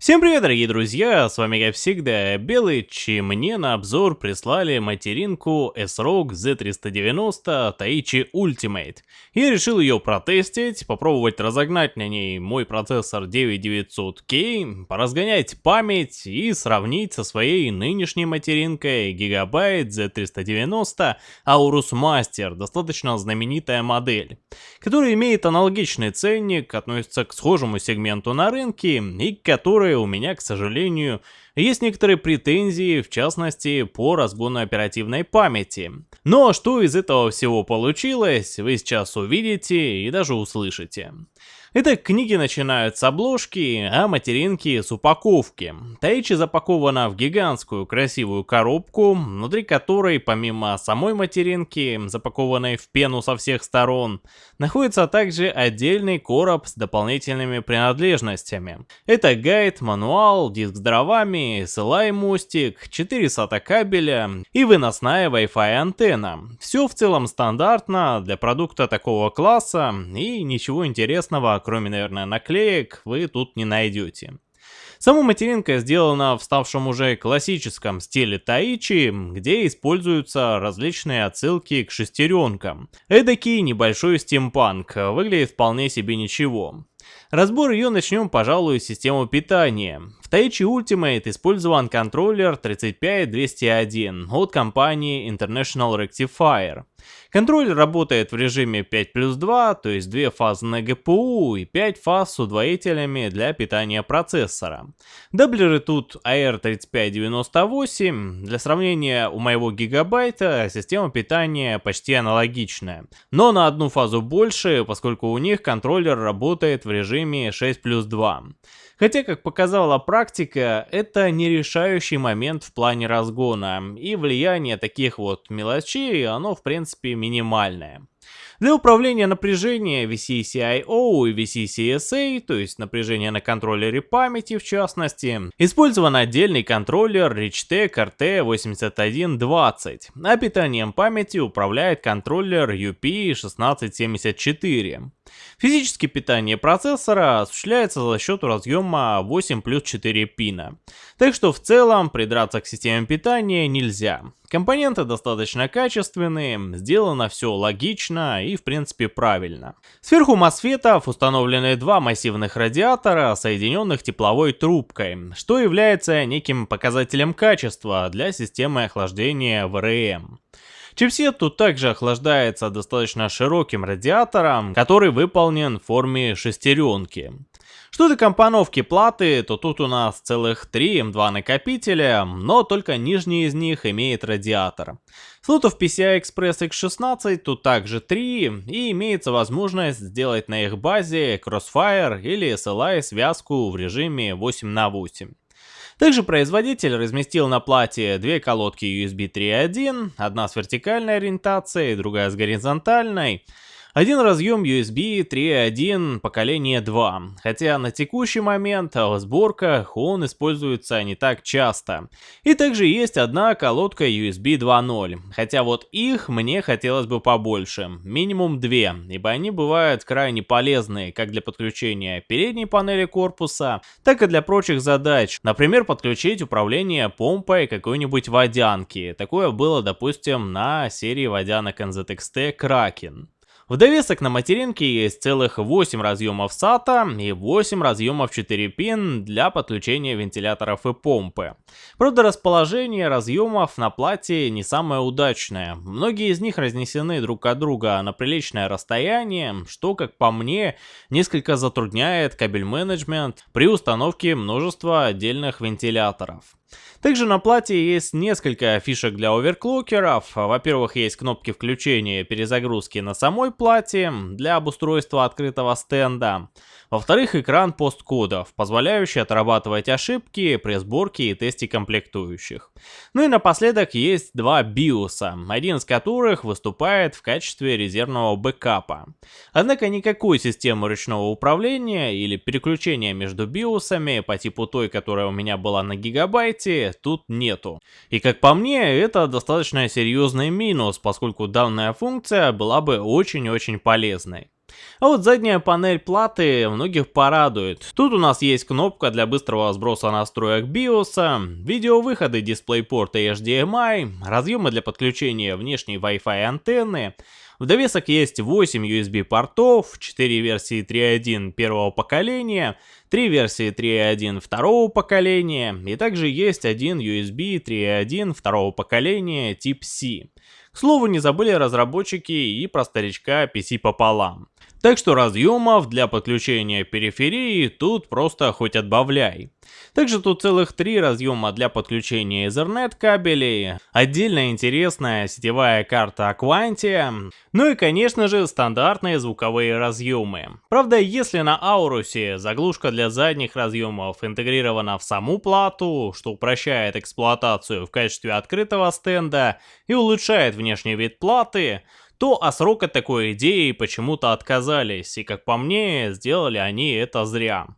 Всем привет, дорогие друзья, с вами как всегда Белыч, и мне на обзор прислали материнку S-ROG Z390 Taichi Ultimate. Я решил ее протестить, попробовать разогнать на ней мой процессор 9900K, поразгонять память и сравнить со своей нынешней материнкой Gigabyte Z390 Aorus Master, достаточно знаменитая модель, которая имеет аналогичный ценник, относится к схожему сегменту на рынке и которая которой у меня, к сожалению, есть некоторые претензии, в частности, по разгону оперативной памяти. Но что из этого всего получилось, вы сейчас увидите и даже услышите. Итак, книги начинают с обложки, а материнки с упаковки. Таичи запакована в гигантскую красивую коробку, внутри которой, помимо самой материнки, запакованной в пену со всех сторон, находится также отдельный короб с дополнительными принадлежностями. Это гайд, мануал, диск с дровами, SLI мостик, 4 SATA кабеля и выносная Wi-Fi антенна. Все в целом стандартно для продукта такого класса и ничего интересного кроме, наверное, наклеек, вы тут не найдете. Сама материнка сделана в ставшем уже классическом стиле Таичи, где используются различные отсылки к шестеренкам. Эдакий небольшой стимпанк, выглядит вполне себе ничего. Разбор ее начнем, пожалуй, с системы питания. В Taichi Ultimate использован контроллер 35201 от компании International Rectifier. Контроллер работает в режиме 5 плюс 2, то есть 2 фазы на GPU и 5 фаз с удвоителями для питания процессора. Даблеры тут AR3598, для сравнения у моего гигабайта система питания почти аналогичная, но на одну фазу больше, поскольку у них контроллер работает в режиме 6 плюс 2. Хотя, как показала практика, это не решающий момент в плане разгона, и влияние таких вот мелочей, оно в принципе минимальное. Для управления напряжением VCCIO и VCCSA, то есть напряжение на контроллере памяти в частности, использован отдельный контроллер Richtec RT8120, а питанием памяти управляет контроллер UP1674. Физически питание процессора осуществляется за счет разъема 8 плюс 4 пина. Так что в целом придраться к системе питания нельзя. Компоненты достаточно качественные, сделано все логично и в принципе правильно. Сверху мосфетов установлены два массивных радиатора, соединенных тепловой трубкой, что является неким показателем качества для системы охлаждения ВРМ. Чипсет тут также охлаждается достаточно широким радиатором, который выполнен в форме шестеренки. Что до компоновки платы, то тут у нас целых 3 М2 накопителя, но только нижний из них имеет радиатор. Слотов PCI Express X16 тут также 3, и имеется возможность сделать на их базе Crossfire или SLI связку в режиме 8 на 8. Также производитель разместил на плате две колодки USB 3.1, одна с вертикальной ориентацией, другая с горизонтальной. Один разъем USB 3.1 поколения 2, хотя на текущий момент в сборках он используется не так часто. И также есть одна колодка USB 2.0, хотя вот их мне хотелось бы побольше, минимум две, ибо они бывают крайне полезны как для подключения передней панели корпуса, так и для прочих задач, например подключить управление помпой какой-нибудь водянки. Такое было допустим на серии водянок NZXT Kraken. В довесок на материнке есть целых 8 разъемов SATA и 8 разъемов 4 пин для подключения вентиляторов и помпы. Правда расположение разъемов на плате не самое удачное. Многие из них разнесены друг от друга на приличное расстояние, что как по мне несколько затрудняет кабель менеджмент при установке множества отдельных вентиляторов. Также на плате есть несколько фишек для оверклокеров. Во-первых, есть кнопки включения и перезагрузки на самой плате для обустройства открытого стенда. Во-вторых, экран посткодов, позволяющий отрабатывать ошибки при сборке и тесте комплектующих. Ну и напоследок есть два биоса, один из которых выступает в качестве резервного бэкапа. Однако никакой системы ручного управления или переключения между биосами по типу той, которая у меня была на гигабайте, тут нету. И как по мне, это достаточно серьезный минус, поскольку данная функция была бы очень-очень полезной. А вот задняя панель платы многих порадует. Тут у нас есть кнопка для быстрого сброса настроек BIOS, видеовыходы DisplayPort и HDMI, разъемы для подключения внешней Wi-Fi антенны, в довесок есть 8 USB портов, 4 версии 3.1 первого поколения, 3 версии 3.1 второго поколения и также есть один USB 3.1 второго поколения тип C. К слову, не забыли разработчики и про старичка PC пополам. Так что разъемов для подключения периферии тут просто хоть отбавляй. Также тут целых три разъема для подключения Ethernet кабелей, отдельно интересная сетевая карта Aquantia, ну и конечно же стандартные звуковые разъемы. Правда, если на Аурусе заглушка для задних разъемов интегрирована в саму плату, что упрощает эксплуатацию в качестве открытого стенда и улучшает внешний вид платы, то от срока такой идеи почему-то отказались, и как по мне, сделали они это зря.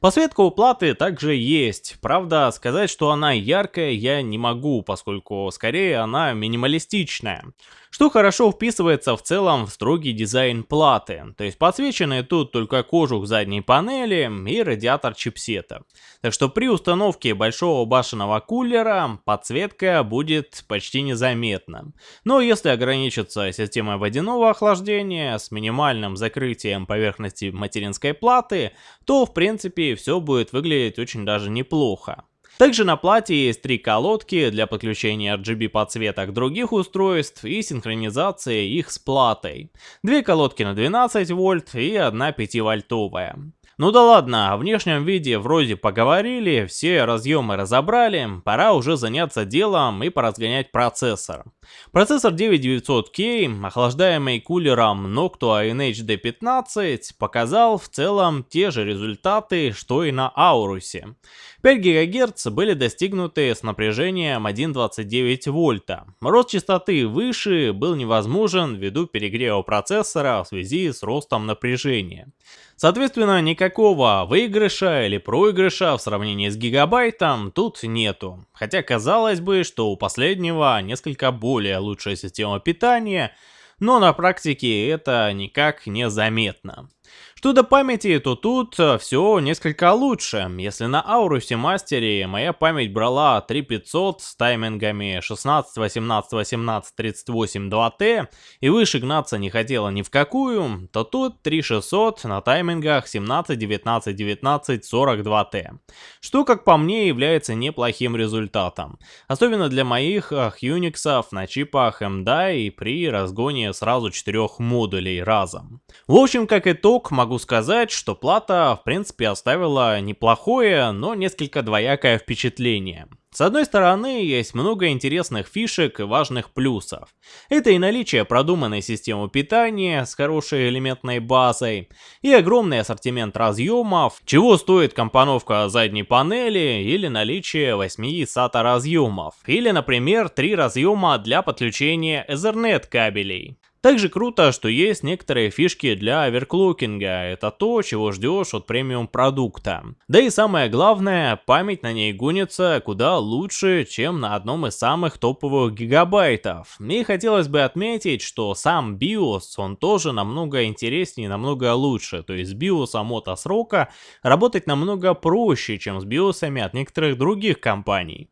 Подсветка у платы также есть, правда сказать, что она яркая я не могу, поскольку скорее она минималистичная что хорошо вписывается в целом в строгий дизайн платы, то есть подсвечены тут только кожух задней панели и радиатор чипсета. Так что при установке большого башенного кулера подсветка будет почти незаметна. Но если ограничиться системой водяного охлаждения с минимальным закрытием поверхности материнской платы, то в принципе все будет выглядеть очень даже неплохо. Также на плате есть три колодки для подключения RGB подсветок других устройств и синхронизации их с платой. Две колодки на 12 вольт и одна 5 вольтовая. Ну да ладно, о внешнем виде вроде поговорили, все разъемы разобрали, пора уже заняться делом и поразгонять процессор. Процессор 9900K, охлаждаемый кулером Noctua NHD15, показал в целом те же результаты, что и на Аурусе. 5 ГГц были достигнуты с напряжением 1,29 вольта. Рост частоты выше был невозможен ввиду перегрева процессора в связи с ростом напряжения. Соответственно, никакого выигрыша или проигрыша в сравнении с гигабайтом тут нету. Хотя казалось бы, что у последнего несколько более лучшая система питания, но на практике это никак не заметно. Что до памяти, то тут э, все несколько лучше. Если на Аурусе Мастере моя память брала 3500 с таймингами 16, 18, 18, 38, 2T и выше гнаться не хотела ни в какую, то тут 3600 на таймингах 17, 19, 19, 42T. Что, как по мне, является неплохим результатом. Особенно для моих Unix на чипах MDI при разгоне сразу четырех модулей разом. В общем, как итог, могу могу сказать, что плата в принципе оставила неплохое, но несколько двоякое впечатление. С одной стороны, есть много интересных фишек и важных плюсов. Это и наличие продуманной системы питания с хорошей элементной базой, и огромный ассортимент разъемов, чего стоит компоновка задней панели или наличие 8 SATA разъемов, или, например, 3 разъема для подключения Ethernet кабелей. Также круто, что есть некоторые фишки для оверклокинга, это то, чего ждешь от премиум продукта. Да и самое главное, память на ней гонится куда лучше, чем на одном из самых топовых гигабайтов. И хотелось бы отметить, что сам BIOS, он тоже намного интереснее намного лучше, то есть с BIOS от срока работать намного проще, чем с BIOS от некоторых других компаний.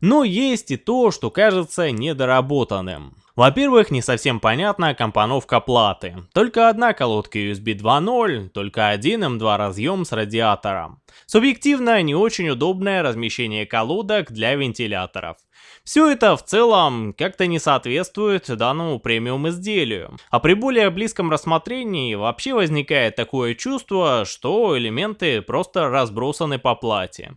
Но есть и то, что кажется недоработанным. Во-первых, не совсем понятна компоновка платы. Только одна колодка USB 2.0, только один M2 разъем с радиатором. Субъективно не очень удобное размещение колодок для вентиляторов. Все это в целом как-то не соответствует данному премиум изделию. А при более близком рассмотрении вообще возникает такое чувство, что элементы просто разбросаны по плате.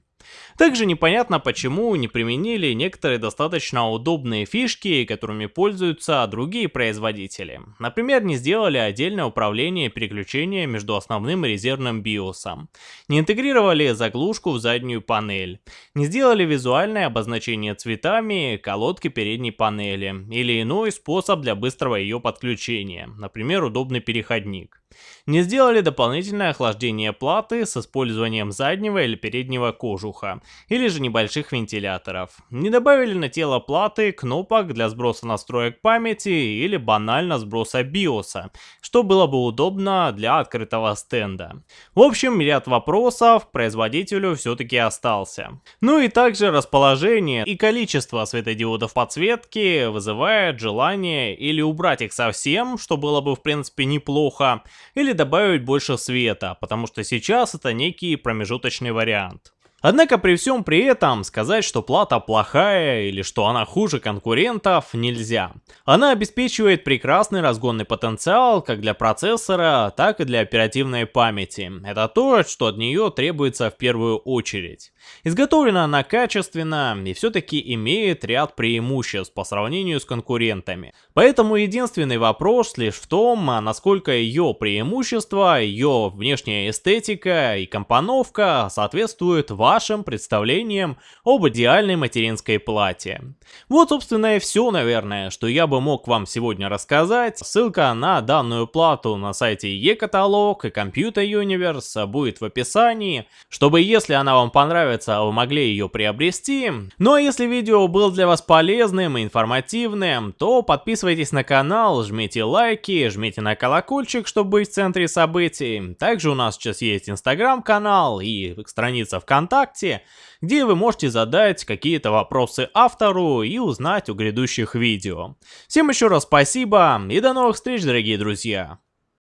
Также непонятно, почему не применили некоторые достаточно удобные фишки, которыми пользуются другие производители. Например, не сделали отдельное управление переключения между основным и резервным BIOS. Не интегрировали заглушку в заднюю панель. Не сделали визуальное обозначение цветами колодки передней панели. Или иной способ для быстрого ее подключения. Например, удобный переходник. Не сделали дополнительное охлаждение платы с использованием заднего или переднего кожуха, или же небольших вентиляторов. Не добавили на тело платы кнопок для сброса настроек памяти или банально сброса биоса, что было бы удобно для открытого стенда. В общем, ряд вопросов к производителю все-таки остался. Ну и также расположение и количество светодиодов подсветки вызывает желание или убрать их совсем, что было бы в принципе неплохо, или добавить больше света, потому что сейчас это некий промежуточный вариант. Однако при всем при этом сказать, что плата плохая или что она хуже конкурентов нельзя. Она обеспечивает прекрасный разгонный потенциал как для процессора, так и для оперативной памяти. Это то, что от нее требуется в первую очередь. Изготовлена она качественно и все-таки имеет ряд преимуществ по сравнению с конкурентами. Поэтому единственный вопрос лишь в том, насколько ее преимущества, ее внешняя эстетика и компоновка соответствуют вашим представлениям об идеальной материнской плате. Вот собственно и все наверное, что я бы мог вам сегодня рассказать. Ссылка на данную плату на сайте e-каталог и Computer Universe будет в описании, чтобы если она вам понравится нравится, вы могли ее приобрести. Ну а если видео было для вас полезным и информативным, то подписывайтесь на канал, жмите лайки, жмите на колокольчик, чтобы быть в центре событий. Также у нас сейчас есть инстаграм-канал и страница ВКонтакте, где вы можете задать какие-то вопросы автору и узнать о грядущих видео. Всем еще раз спасибо и до новых встреч, дорогие друзья!